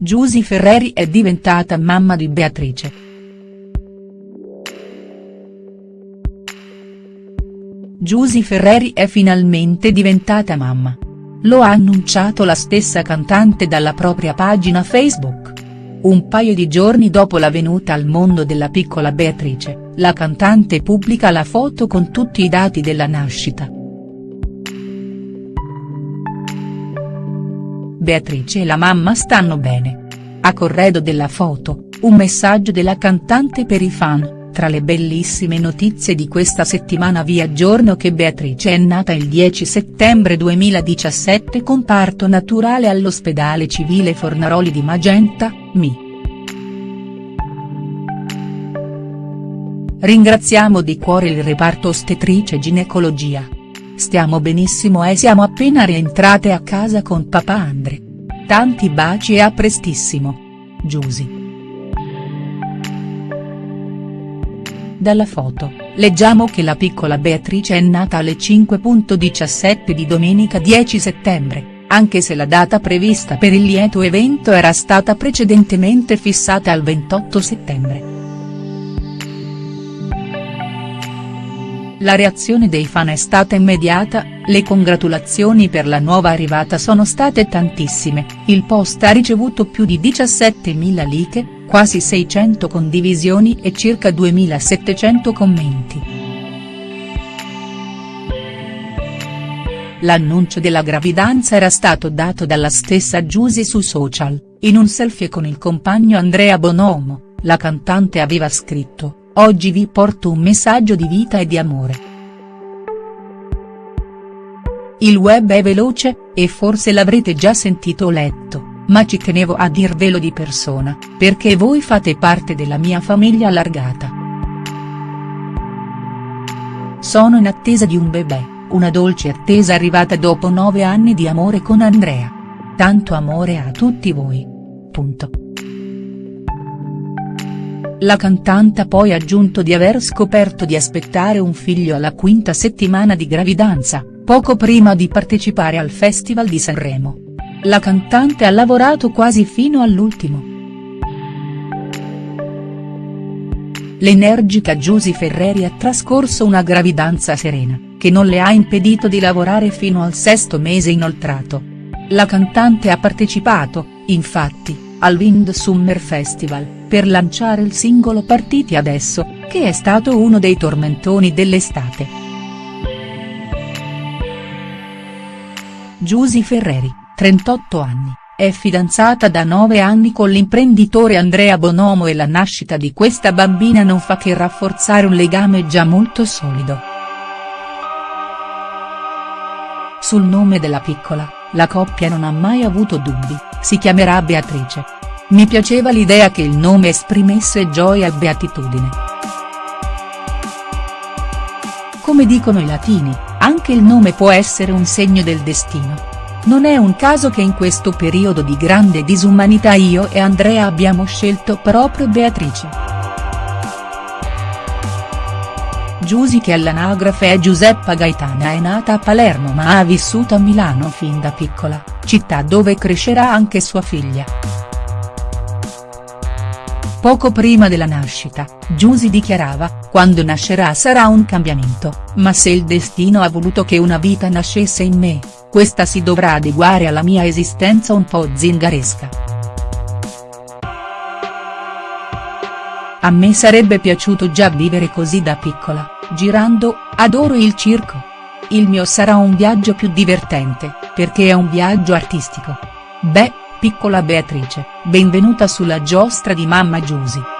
Giusy Ferreri è diventata mamma di Beatrice. Giusy Ferreri è finalmente diventata mamma. Lo ha annunciato la stessa cantante dalla propria pagina Facebook. Un paio di giorni dopo la venuta al mondo della piccola Beatrice, la cantante pubblica la foto con tutti i dati della nascita. Beatrice e la mamma stanno bene. A corredo della foto, un messaggio della cantante per i fan, tra le bellissime notizie di questa settimana vi aggiorno che Beatrice è nata il 10 settembre 2017 con parto naturale all'ospedale civile Fornaroli di Magenta, Mi. Ringraziamo di cuore il reparto ostetrice ginecologia. Stiamo benissimo e siamo appena rientrate a casa con papà Andre. Tanti baci e a prestissimo. Giusy. Dalla foto, leggiamo che la piccola Beatrice è nata alle 5.17 di domenica 10 settembre, anche se la data prevista per il lieto evento era stata precedentemente fissata al 28 settembre. La reazione dei fan è stata immediata, le congratulazioni per la nuova arrivata sono state tantissime, il post ha ricevuto più di 17.000 like, quasi 600 condivisioni e circa 2.700 commenti. L'annuncio della gravidanza era stato dato dalla stessa Giusy su social, in un selfie con il compagno Andrea Bonomo, la cantante aveva scritto Oggi vi porto un messaggio di vita e di amore. Il web è veloce, e forse l'avrete già sentito o letto, ma ci tenevo a dirvelo di persona, perché voi fate parte della mia famiglia allargata. Sono in attesa di un bebè, una dolce attesa arrivata dopo nove anni di amore con Andrea. Tanto amore a tutti voi. Punto. La cantante ha poi aggiunto di aver scoperto di aspettare un figlio alla quinta settimana di gravidanza, poco prima di partecipare al Festival di Sanremo. La cantante ha lavorato quasi fino all'ultimo. L'energica Giusy Ferreri ha trascorso una gravidanza serena, che non le ha impedito di lavorare fino al sesto mese inoltrato. La cantante ha partecipato, infatti, al Wind Summer Festival, per lanciare il singolo Partiti Adesso, che è stato uno dei tormentoni dell'estate. Giusy Ferreri, 38 anni, è fidanzata da 9 anni con l'imprenditore Andrea Bonomo e la nascita di questa bambina non fa che rafforzare un legame già molto solido. Sul nome della piccola, la coppia non ha mai avuto dubbi, si chiamerà Beatrice. Mi piaceva l'idea che il nome esprimesse gioia e beatitudine. Come dicono i latini, anche il nome può essere un segno del destino. Non è un caso che in questo periodo di grande disumanità io e Andrea abbiamo scelto proprio Beatrice. Giusy che all'anagrafe è Giuseppa Gaetana è nata a Palermo ma ha vissuto a Milano fin da piccola, città dove crescerà anche sua figlia. Poco prima della nascita, Giusy dichiarava, quando nascerà sarà un cambiamento, ma se il destino ha voluto che una vita nascesse in me, questa si dovrà adeguare alla mia esistenza un po' zingaresca. A me sarebbe piaciuto già vivere così da piccola, girando, adoro il circo. Il mio sarà un viaggio più divertente, perché è un viaggio artistico. Beh, piccola Beatrice, benvenuta sulla giostra di mamma Giusy.